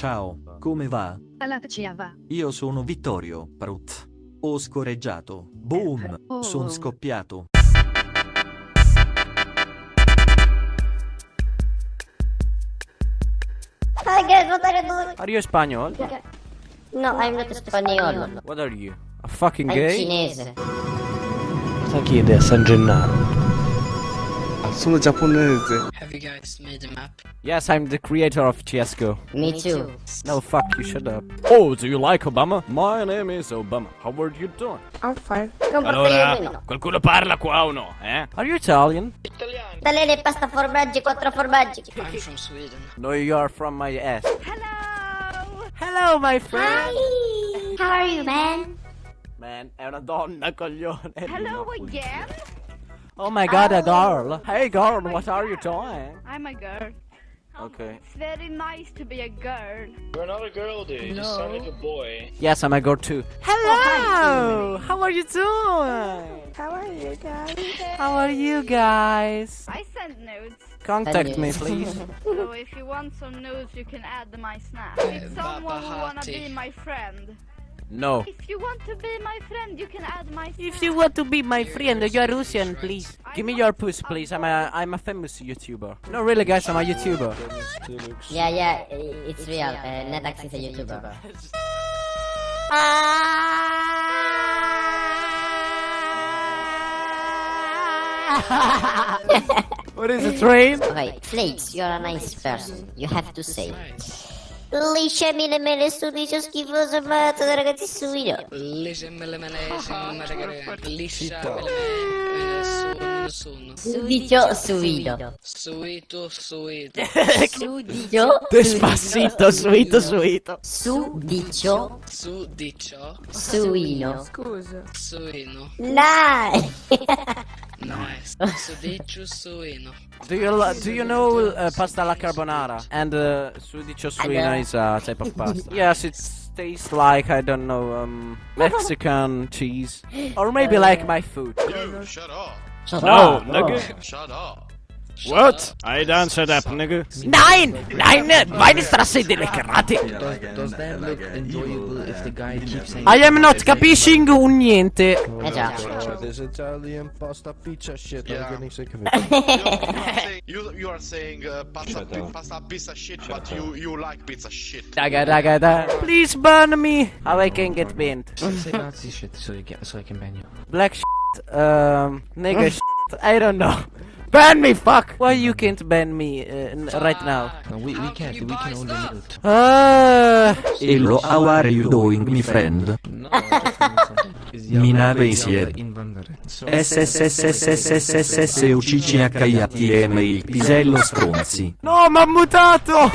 Ciao, come va? Alla va. Io sono Vittorio, Prut. Ho scorreggiato. Boom! Oh. Son scoppiato. Are Espanol? No, I'm not Spaniolo. What are you? A fucking I'm gay? cinese. Cosa chiede a San Gennaro? Sono giapponese. Have you guys made a map? Yes, I'm the creator of CSGO. Me too. No, fuck you, shut up. Oh, do you like Obama? My name is Obama. How are you doing? I'm fine. Comportagliamento. qualcuno parla qua o no, eh? Are you Italian? Italiano. Talene pasta formaggi, quattro formaggi. I'm from Sweden. No, you are from my ass. Hello! Hello, my friend! Hi. How are you, man? Man, è una donna, coglione. Hello again? Oh my god, a girl. Hey girl, what are you doing? I'm a girl. Okay. It's very nice to be a girl. You're not a girl, dude. You sound like a boy. Yes, I'm a girl too. Hello! Oh, How are you doing? How are you guys? How are you guys? I send nudes. Contact me, please. So if you want some nudes, you can add my snap. If someone who wanna be my friend. No. If you want to be my friend, you can add my snap. If you want to be my friend, you're Russian, please. Give me your puss, please. I'm a I'm a famous YouTuber. No, really, guys, I'm a YouTuber. Yeah, yeah, it's real. Uh, Netax is a YouTuber. What is a train? Okay, Flakes, you're a nice person. You have to say. Liscia mele mele stupido schifoso matto da ragazzi stupido Liscia mele mele sembra che liscia mele mele eh, sono. Subito subito Suito subito Subito Despassito subito subito Sudicio. Sudicio. Suino Scusa. Suino. Dai. Nice. Sudicio, suino. Do you do you know uh, pasta alla carbonara? And uh, sudicio suina is a type of pasta. yes, it tastes like I don't know um Mexican cheese, or maybe like my food. You, shut up. No, nigga. Shut up. What? I don't shut up, nigga. Nein, nein, meine Straße delle karate. Does that look enjoyable if the guy keeps saying I am not capiscing un niente. Eh già. This Italian pasta pizza shit, Yeah. I'm getting sick of it. you you, you are saying uh, pasta, pasta pizza shit, but you, you like pizza shit. Daga daga da. Please burn me. How I can get banned? Say Nazi shit so you get so I can ban you. Black shit, um, nigga shit. I don't know. Ban me, fuck! Why you can't ban me uh, n- right now? No, we, we How can't, can we you can buy only stuff? mute. Ah. Hello, how are you doing, my friend? No, I just mean something. Is Mina Java- Basier. Java invandrare. So- SSSSSSSS UCCHIATM il pisello stronzi. No, m'ha mutato!